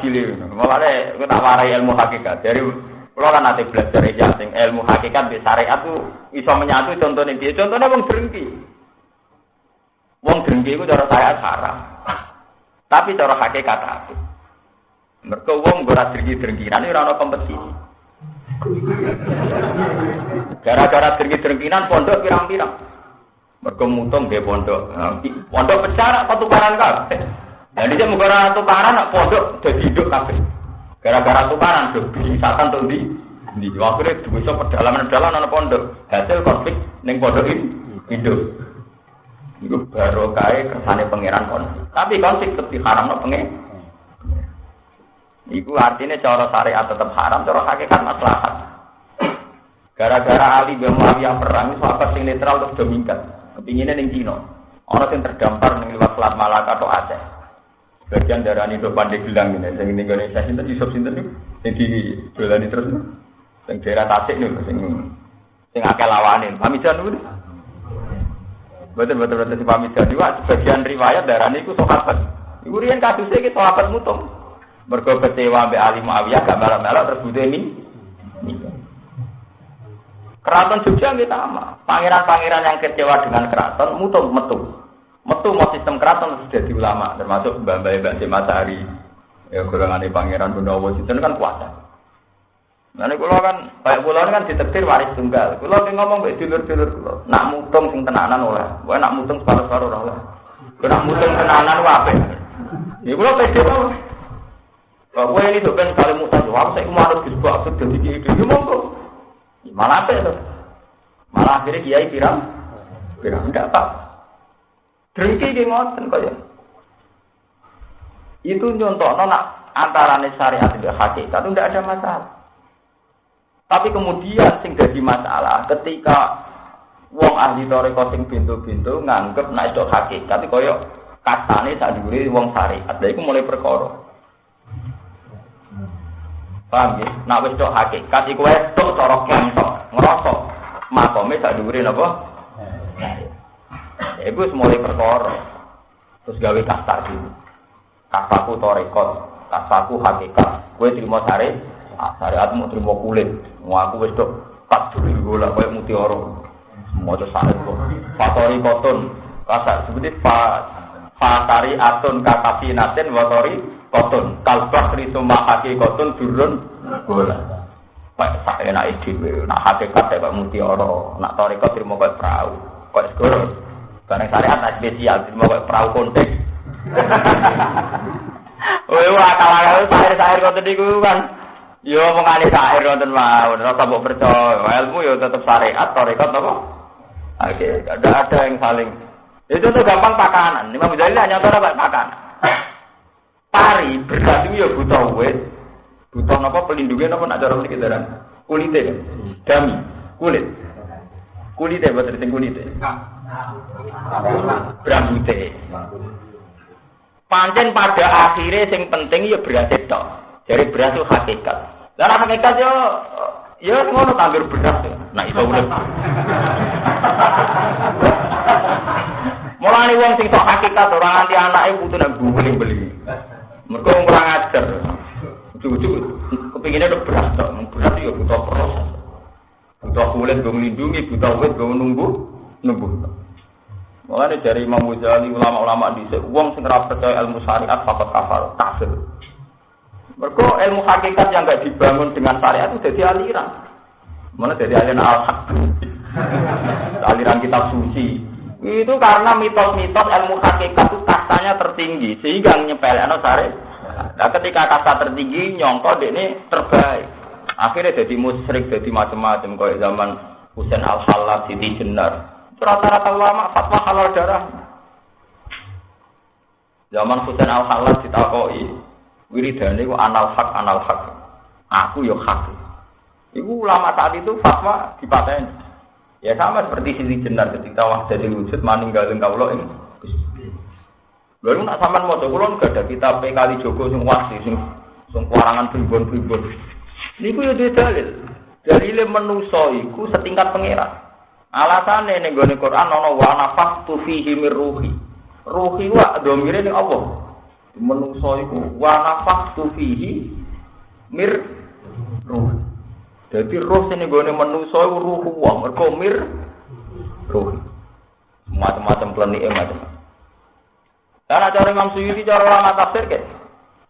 adil. Mulane aku tak warai ilmu hakikat. Dari kalau kan nanti belajar ijazah ilmu hakikat di syariat bisa menyatu contohnya dia. Contohnya wong drengki. Wong drengki itu cara saya haram. Tapi cara hakikat aku. Mereka wong ora drengki-drengkinan ora ana kompetisi. Gara-gara drengki-drengkinan pondok pirang-pirang. Mereka mutung dia pondok. Nah, pondok pecah apa tukaran kabeh. Dan dia menggara tukaran nak pondok jadi hidup kabeh. Gara-gara tukaran tuh wisata tuh di di waktu itu bisa pedalaman-pedalaman anak pondok. Hasil konflik neng pondok hidup. Itu baru kaya kesannya pangeran konflik. Tapi konflik lebih haram no pengen. Iku artinya cara syariat tetap haram, cara hakikat maslahat. Gara-gara Ali bin Muawiyah perang, itu apa sing netral terus domingkat. Kepinginnya ning Cina. Orang yang terdampar ning lewat Selat Malaka atau Aceh. Bagian darah ini tuh pandai bilang ini, yang ini Indonesia sinten Yusuf sinten nih, yang di jualan terus nih, yang daerah Tasik nih, yang yang akeh lawanin, pamijan nih. Betul betul betul si pamijan juga sebagian riwayat darah ini ku sahabat. Iku riyen kasusnya ki sahabat mutung. Mergo kecewa mbek Ali Muawiyah gak melok-melok terus butuh ini. Keraton Jogja nggih sama. Pangeran-pangeran yang kecewa dengan keraton mutung metu. Metu mau sistem keraton sudah di ulama termasuk Mbak Mbak Mbak Matahari. Ya golongan pangeran Gunawan itu kan kuasa. Nanti kulo kan, kayak kulo kan ditetir waris tunggal. Kulo ki ngomong baik dulur-dulur kulo. Nak mutung sing tenanan oleh, gue nak mutung separuh-separuh oleh. Gue nak mutung tenanan wape. Ya kulo pede kok. Kok gue ini tuh kan saling mutan, wah saya kemarin disebut absurd jadi gitu, ya monggo. Malah apa itu? Malah akhirnya kiai pirang, pirang enggak pak. Drengki di ngoten kaya. Itu nyontok nona antara syariat dan hakikat itu tidak ada masalah. Tapi kemudian sing jadi masalah ketika wong ahli toreko sing pintu-pintu nganggep nek itu hakikat kaya kasane sak dhuwure wong syariat. Lha iku mulai perkara. Paham ya? Nak wis tok hakikat iku wis tok cara kentok, ngrasa makome sak dhuwure napa? Ya wis mulai perkara. Terus gawe kasar dulu. Kasaku torekot, kasaku hakikat. Kowe terima sare, ah, syariatmu terima kulit. Mau aku wis tok kat duri bola koyo mutiara. Semua itu sare kok. Fatori koton. Kasar seperti fa fatari atun kakafi natin watori koton kalbah rituma haki koton turun bola Pak tak enak ide nak hakikat ya Pak Mutiara nak toriko terima kau perahu kau segoro barang syariat nak spesial. Terima kau perahu konteks Wah, akal akal. Sahir sahir kau tadi kan Yo mengani sahir nonton mau, rasa mau percaya, ilmu yo tetap syariat, toriko apa? Oke, ada ada yang saling. Itu tuh gampang pakanan. Imam Ghazali hanya tahu apa? Pakanan. Pari berarti ya butuh wet, butuh apa pelindungnya apa nak cara sedikit darah kulitnya dami. Kulit, kulitnya buat terting kulitnya, berambutnya. Pancen pada akhirnya yang penting ya beras itu, jadi beras itu hakikat. Dan hakikat ya ya ngono tanggir beras. Nah itu udah. Mulane wong sing tok hakikat orang anti anake kudu nek beli-beli. Mergo kurang ajar. Cucu kepinginnya udah beras tok, beras ya butuh proses. Butuh kulit gue melindungi, butuh wit gue nunggu, nunggu. Mulane dari Imam Ghazali ulama-ulama di wong sing ora percaya ilmu syariat fakot kafir, kafir. Mergo ilmu hakikat yang gak dibangun dengan syariat itu jadi aliran. Mana dari aliran al-haq. aliran kitab suci, itu karena mitos-mitos ilmu hakikat itu kastanya tertinggi sehingga nyepelekno sare. Nah, ketika kasta tertinggi nyongko ini terbaik. Akhirnya jadi musyrik, jadi macam-macam kayak zaman Husain Al Halal, Siti Jenar. Rata-rata ulama fatwa halal darah. Zaman Husain Al Halal ditakoi, wiridane ku anal hak anal hak. Aku yo hak. Ibu ulama saat itu fatwa dipateni. Ya sama seperti sisi jenar ketika wahdatil wujud maninggalin kaulo ini. Lalu nak sampean mau coba gak ada kita kali Joko sing wasi sing sing kuarangan primbon-primbon. Niku yo dalil. Dalile menusa iku setingkat pangeran. Alasane ning gone Quran ana wa nafaqtu fihi mir ruhi. Ruhi wa domire ning Allah. Menungso iku wa nafaktu fihi mir ruh. Jadi roh sini gue menungso iku ruh wong mergo mir ruh. Macam-macam klenik macam. Karena cara Imam Suyuti cara ulama tafsir ke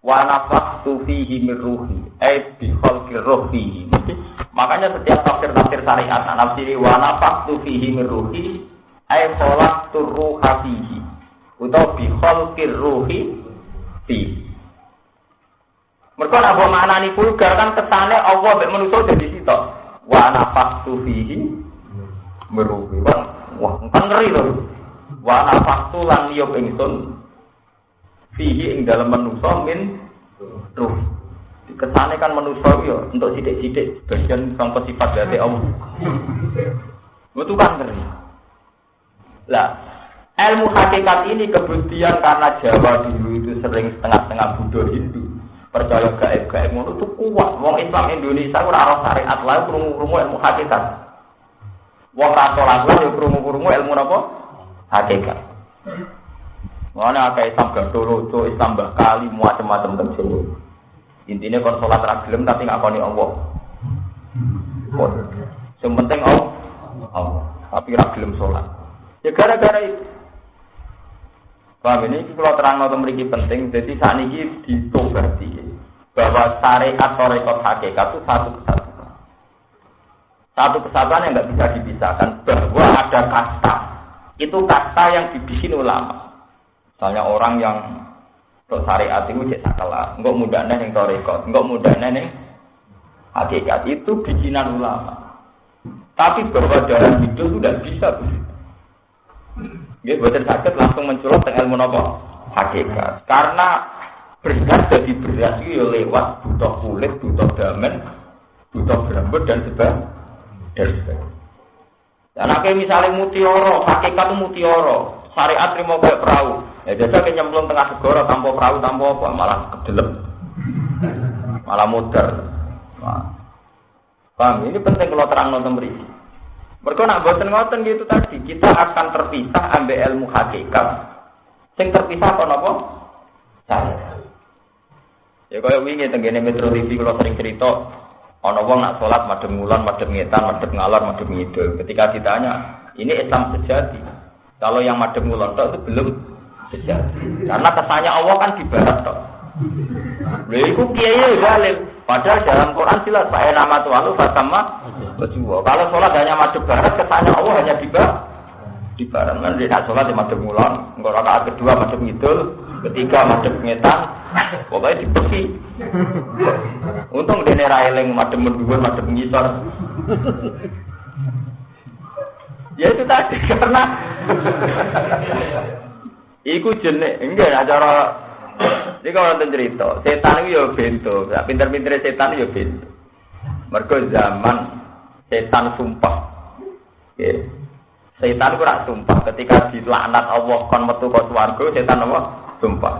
wa nafaktu fihi mir ruhi ai bi khalqi ruh fihi. Makanya setiap tafsir-tafsir syariat nafsiri wa nafaktu fihi mir ruhi ai khalaqtu ruha fihi. Utawa bi khalqi ruhi fihi. Mereka nak buat maknani vulgar kan kesane Allah mek manusia jadi sitok. Wa nafaktu fihi meruhi. Wah, kan ngeri loh. Wa nafaktu lan niyop ingsun fihi ing dalam manusia min ruh. Kesane kan manusia yo untuk sidik-sidik bagian sangka sifat dari Allah. Itu kan ngeri. Lah, ilmu hakikat ini kemudian karena Jawa dulu itu sering setengah-setengah Buddha Hindu percaya gaib-gaib ngono tuh kuat. Wong Islam Indonesia ora ora syariat lae krungu-krungu ilmu hakikat. Wong Katolik lae krungu-krungu ilmu napa? Hakikat. Mana akeh Islam Gadolodo, Islam Bakali, macam-macam terjadi. Intinya kon sholat ragilem tapi nggak koni Allah. Yang penting Allah, Allah. Tapi ragilem sholat. Ya gara-gara itu. Paham ini kalau terang atau memiliki penting, jadi saat ini ditobati bahwa syariat atau rekod hakikat itu satu kesatuan. Satu kesatuan yang nggak bisa dipisahkan bahwa ada kasta. Itu kasta yang dibikin ulama. Misalnya orang yang untuk syariat itu cek sakala, enggak mudahnya yang rekod, enggak mudahnya yang hakikat itu bikinan ulama. Tapi bahwa dalam hidup sudah bisa. Ya, buatan sakit langsung menculot dengan ilmu hakikat. Karena beras jadi beras itu ya lewat butuh kulit, butuh damen, butuh rambut dan sebagainya. Dan sebagainya. Dan akhirnya misalnya mutioro, hakikat itu mutioro, syariat terima kayak perahu. Ya biasa kayak nyemplung tengah segoro tanpa perahu, tanpa apa, malah kedelem. Malah. Nah. Paham? Ini penting kalau terang nonton berisi. Mereka nak boten ngoten gitu tadi, kita akan terpisah ambil ilmu hakikat. Sing terpisah apa nopo? Saya. Ya kaya wingi tenggene Metro TV kalau sering cerita ana wong nak salat madhep ngulon, madhep ngetan, madhep ngalor, madhep ngidul. Ketika ditanya, ini Islam sejati. Kalau yang madhep ngulon itu belum sejati. Karena kesannya Allah kan di barat tok. Lha iku kiai zalim. Padahal dalam Quran jelas Pak nama Tuhan lu fatama berjuwa. Kalau sholat hanya madhep barat, kesannya Allah hanya di barat. Di barat. Nanti nak sholat di madhep ngulon, enggak rakaat kedua madhep ngidul, ketiga madhep ngetan, pokoknya di besi. Untung dene ra eling madhep mendhuwur, madhep ngisor. Ya itu tadi karena Iku jenek, enggak acara ini kalau nonton cerita, setan itu ya bento, pinter-pinter setan itu ya bento. Mereka zaman setan sumpah. Ya. Setan itu sumpah ketika dilaknat Allah kon metu ke swarga, setan apa? Sumpah.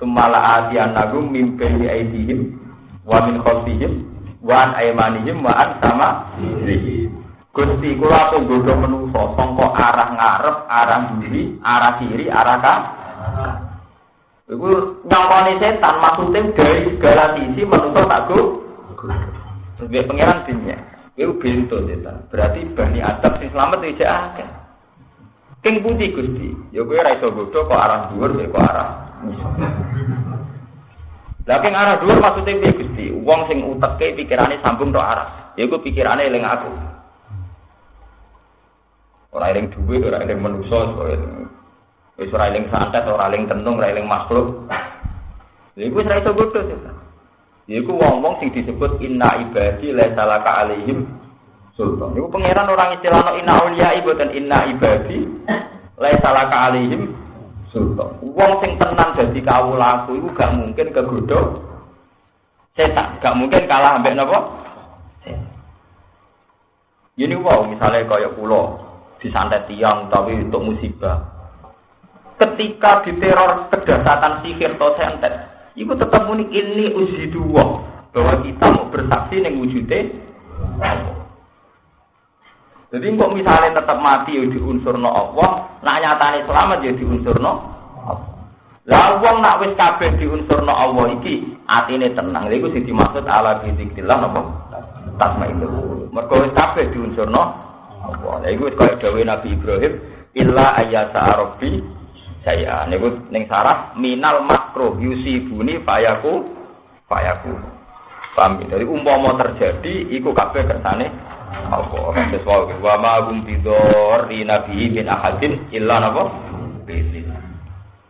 Sumala adian nagu mimpi aidihim wa min khalfihim wa an aymanihim wa an sama Gusti kula tunggu menungso sangka arah ngarep, arah kiri, arah kiri, arah kanan. Iku nyongkone setan maksudnya dari segala sisi menungso tak go. Sebagai pangeran dunia. Iku bento setan. Berarti bani Adam sing selamat tidak akeh. King putih Gusti. Ya kowe ora iso godho kok arah dhuwur kok arah. Lah king arah dhuwur maksudnya piye Gusti? Wong sing uteke pikirane sambung tok arah. Ya iku pikirane eling aku. Ora eling duwe, ora eling manusa, Wis ora eling santet, ora eling tenung, ora eling makhluk. Lha iku ora iso bodho setan. Iku wong-wong sing disebut inna ibadi la salaka alaihim sultan. Iku pangeran orang istilahno inna auliya dan inna ibadi la salaka alaihim sultan. Wong sing tenan dadi kawulaku iku gak mungkin kegodho setan, gak mungkin kalah ambek napa? Ini wow, misalnya kayak pulau disantet tiang tapi untuk musibah. Ketika diteror kedasatan sihir atau sentet, itu tetap unik ini uji dua bahwa kita mau bersaksi yang wujudnya. Jadi kok misalnya tetap mati ya di unsur no Allah, nak nyatane selamat ya di unsur no Lah wong nak wis kabeh diunsurno Allah iki, atine tenang. Lha iku sing dimaksud ala bizikrillah napa? Tasmainu. Mergo wis kabeh diunsurno Allah. Iku kaya dawuh Nabi Ibrahim, illa ayyasa rabbi saya niku ning sarah minal makruh yusibuni fayaku fayaku. Paham ya? Jadi umpama terjadi iku kabeh kersane Allah. Kados wae wa ma hum bidor nabi min ahadin illa napa? Bismillah.